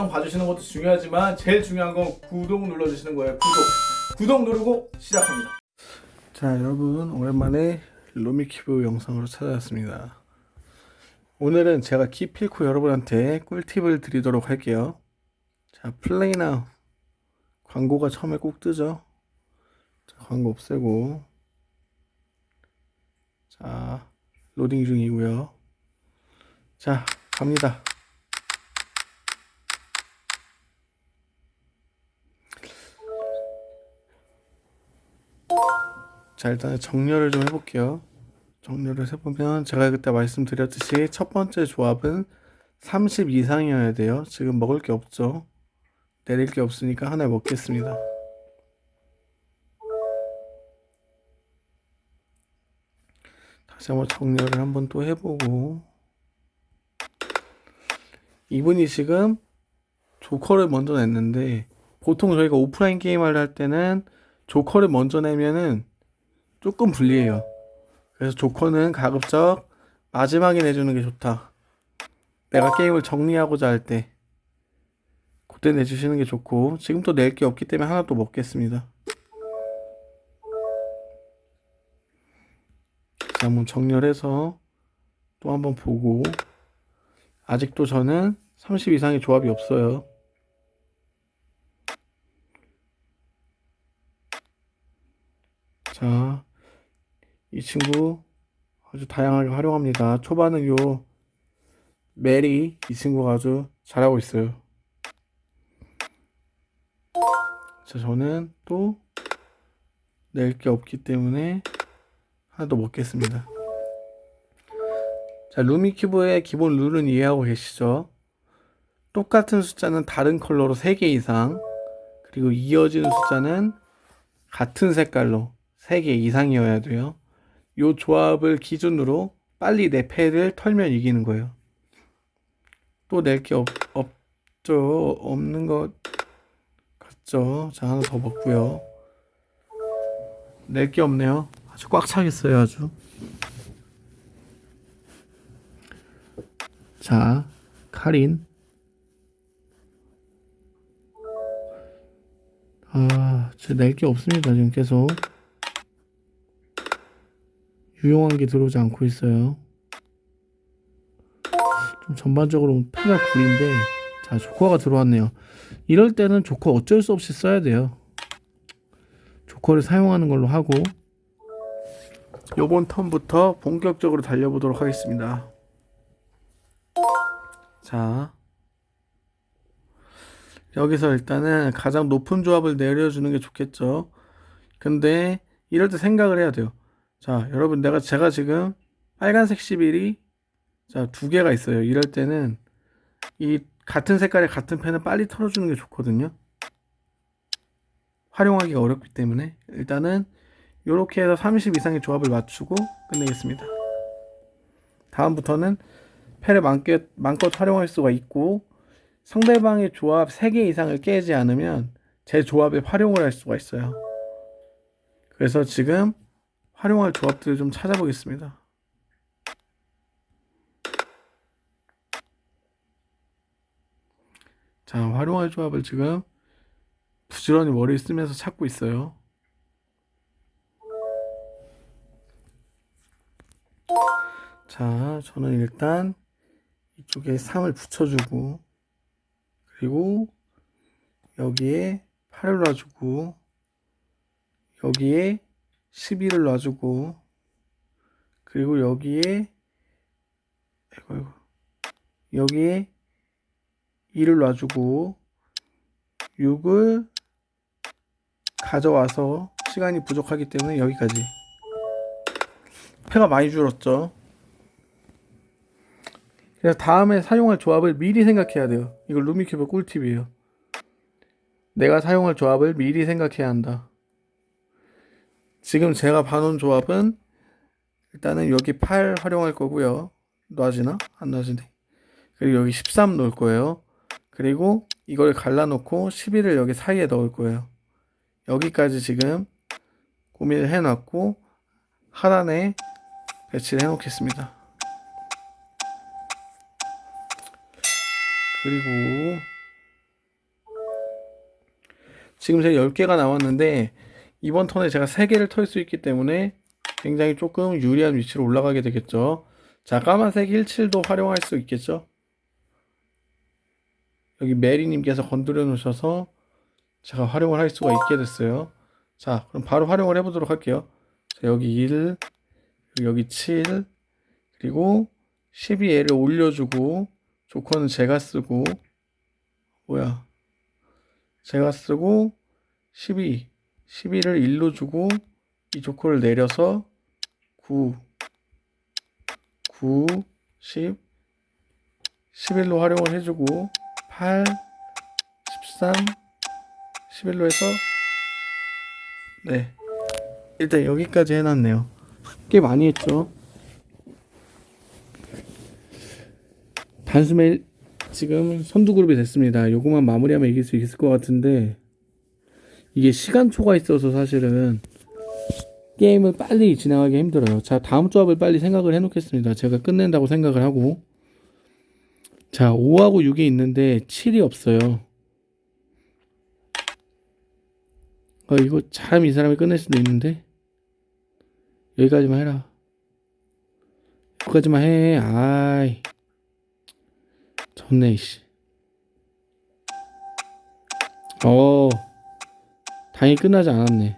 영상 봐주시는 것도 중요하지만 제일 중요한 건 구독 눌러주시는 거예요. 구독. 구독 누르고 시작합니다. 자 여러분 오랜만에 루미큐브 영상으로 찾아왔습니다. 오늘은 제가 기필코 여러분한테 꿀팁을 드리도록 할게요. 자 play now. 광고가 처음에 꼭 뜨죠? 자, 광고 없애고. 자 로딩 중이고요. 자 갑니다 자 일단 정렬을 좀 해볼게요. 정렬을 해보면 제가 그때 말씀드렸듯이 첫 번째 조합은 30 이상이어야 돼요. 지금 먹을 게 없죠? 내릴 게 없으니까 하나 먹겠습니다. 다시 한번 정렬을 한번 또 해보고. 이분이 지금 조커를 먼저 냈는데 보통 저희가 오프라인 게임을 할 때는 조커를 먼저 내면은 조금 불리해요. 그래서 조커는 가급적 마지막에 내주는 게 좋다. 내가 게임을 정리하고자 할 때 그때 내주시는 게 좋고 지금 또 낼 게 없기 때문에 하나 또 먹겠습니다. 자 한번 정렬해서 또 한번 보고. 아직도 저는 30 이상의 조합이 없어요 자, 이 친구 아주 다양하게 활용합니다. 초반은 요 메리 이 친구가 아주 잘하고 있어요. 자, 저는 또 낼 게 없기 때문에 하나 더 먹겠습니다. 자, 루미큐브의 기본 룰은 이해하고 계시죠? 똑같은 숫자는 다른 컬러로 3개 이상 그리고 이어지는 숫자는 같은 색깔로 3개 이상이어야 돼요. 이 조합을 기준으로 빨리 내 패를 털면 이기는 거예요. 또 낼 게 없죠. 없는 것 같죠. 자, 하나 더 먹고요. 낼 게 없네요. 아주 꽉 차겠어요, 아주. 자, 카린. 아, 낼게 없습니다, 지금 계속. 유용한 게 들어오지 않고 있어요. 좀 전반적으로 패가 구린데 자 조커가 들어왔네요. 이럴 때는 조커 어쩔 수 없이 써야 돼요. 조커를 사용하는 걸로 하고 요번 턴부터 본격적으로 달려보도록 하겠습니다. 자 여기서 일단은 가장 높은 조합을 내려주는 게 좋겠죠. 근데 이럴 때 생각을 해야 돼요. 자 여러분 내가 제가 지금 빨간색 11이 자두 개가 있어요. 이럴 때는 이 같은 색깔의 같은 펜을 빨리 털어주는 게 좋거든요. 활용하기가 어렵기 때문에 일단은 이렇게 해서 30 이상의 조합을 맞추고 끝내겠습니다. 다음부터는 패를 마음껏, 마음껏 활용할 수가 있고 상대방의 조합 3개 이상을 깨지 않으면 제 조합에 활용을 할 수가 있어요. 그래서 지금 활용할 조합들을 좀 찾아보겠습니다. 자, 활용할 조합을 지금 부지런히 머리 쓰면서 찾고 있어요. 자, 저는 일단 이쪽에 3을 붙여주고 그리고 여기에 8을 놔주고 여기에 12를 놔주고 그리고 여기에 이거 이거 여기에 2를 놔주고 6을 가져와서 시간이 부족하기 때문에 여기까지. 패가 많이 줄었죠. 그래서 다음에 사용할 조합을 미리 생각해야 돼요. 이거 루미큐브 꿀팁이에요. 내가 사용할 조합을 미리 생각해야 한다 지금 제가 봐놓은 조합은 일단은 여기 8 활용할 거고요. 놔지나? 안 놔지네. 그리고 여기 13 놓을 거예요. 그리고 이걸 갈라놓고 11을 여기 사이에 넣을 거예요. 여기까지 지금 고민을 해놨고 하단에 배치를 해놓겠습니다. 그리고 지금 제가 10개가 나왔는데 이번 턴에 제가 3개를 털 수 있기 때문에 굉장히 조금 유리한 위치로 올라가게 되겠죠. 자, 까만색 17도 활용할 수 있겠죠. 여기 메리님께서 건드려 놓으셔서 제가 활용을 할 수가 있게 됐어요. 자, 그럼 바로 활용을 해 보도록 할게요. 자, 여기 1, 그리고 여기 7, 그리고 12L을 올려주고, 조커는 제가 쓰고, 뭐야. 제가 쓰고, 12, 12를 1로 주고, 이 조커를 내려서 9, 9, 10, 11로 활용을 해주고, 8, 13, 11로 해서 네. 일단 여기까지 해놨네요. 꽤 많이 했죠? 단숨에 지금 선두 그룹이 됐습니다. 요거만 마무리하면 이길 수 있을 것 같은데 이게 시간초가 있어서 사실은 게임을 빨리 진행하기 힘들어요. 자 다음 조합을 빨리 생각을 해 놓겠습니다. 제가 끝낸다고 생각을 하고. 자 5하고 6이 있는데 7이 없어요. 어, 이거 참 이 사람이 끝낼 수도 있는데? 여기까지만 해라. 여기까지만 해. 아이. 좋네 씨. 어 다행히 끝나지 않았네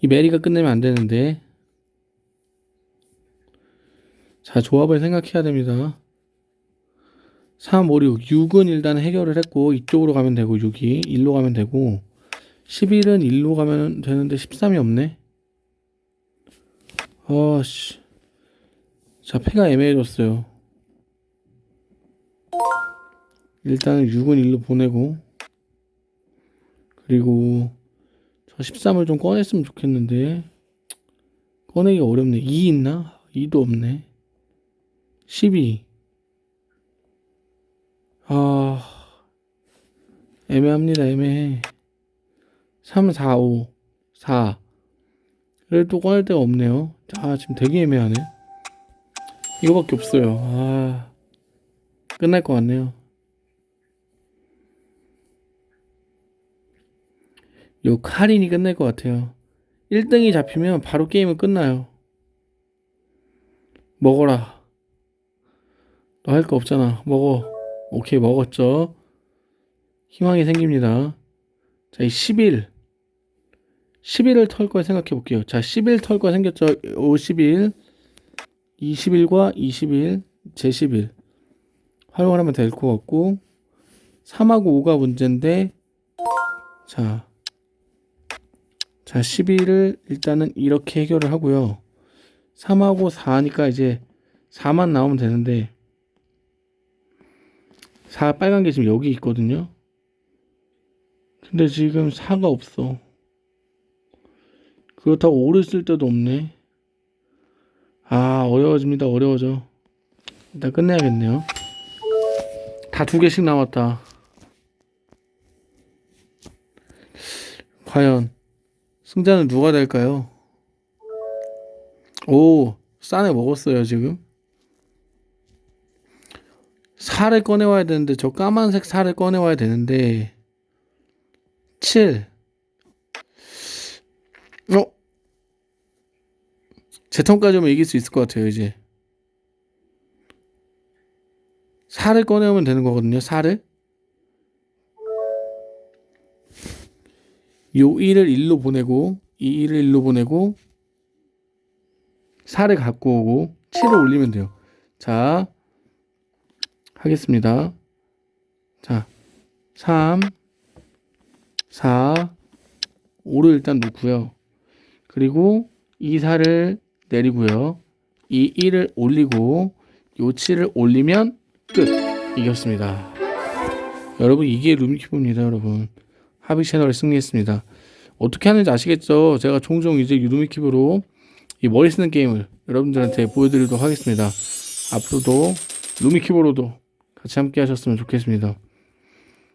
이 메리가 끝내면 안 되는데 자 조합을 생각해야 됩니다 3, 5, 6. 6은 일단 해결을 했고 이쪽으로 가면 되고 6이 1로 가면 되고 11은 1로 가면 되는데 13이 없네. 어씨. 자, 패가 애매해졌어요. 일단은 6은 1로 보내고 그리고 저 13을 좀 꺼냈으면 좋겠는데 꺼내기가 어렵네. 2 있나? 2도 없네. 12 아, 애매합니다, 애매해. 3, 4, 5, 4. 그래도 또 꺼낼 데가 없네요. 아, 지금 되게 애매하네. 이거밖에 없어요. 아, 끝날 것 같네요. 요 카린이 끝날 것 같아요. 1등이 잡히면 바로 게임은 끝나요. 먹어라. 너 할 거 없잖아. 먹어. 오케이 먹었죠 희망이 생깁니다 자 이11 11을 털 걸 생각해 볼게요 자 11 털 거 생겼죠 51 21과 21 제11 활용을 하면 될 것 같고 3하고 5가 문제인데 자, 자 11을 일단은 이렇게 해결을 하고요 3하고 4하니까 이제 4만 나오면 되는데 4 빨간 게 지금 여기 있거든요. 근데 지금 4가 없어. 그렇다고 오를 쓸 때도 없네. 아, 어려워집니다. 어려워져. 일단 끝내야겠네요. 다 두 개씩 나왔다. 과연 승자는 누가 될까요? 오, 싸네 먹었어요, 지금. 살을 꺼내와야 되는데 저 까만색 살을 꺼내와야 되는데 7 어? 제 턴까지 오면 이길 수 있을 것 같아요 이제 살을 꺼내오면 되는 거거든요 살을 요 1을 1로 보내고 이 1을 1로 보내고 살을 갖고 오고 7을 올리면 돼요 자 하겠습니다. 자, 3, 4, 5를 일단 놓고요. 그리고 이 4를 내리고요. 이 1을 올리고 요 7을 올리면 끝! 이겼습니다. 여러분 이게 룸키브입니다 여러분. 하비 채널에 승리했습니다. 어떻게 하는지 아시겠죠? 제가 종종 이제 루미키브로 이 머리 쓰는 게임을 여러분들한테 보여드리도록 하겠습니다. 앞으로도 루미키브로도 같이 함께 하셨으면 좋겠습니다.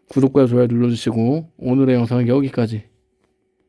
구독과 좋아요 눌러주시고 오늘의 영상은 여기까지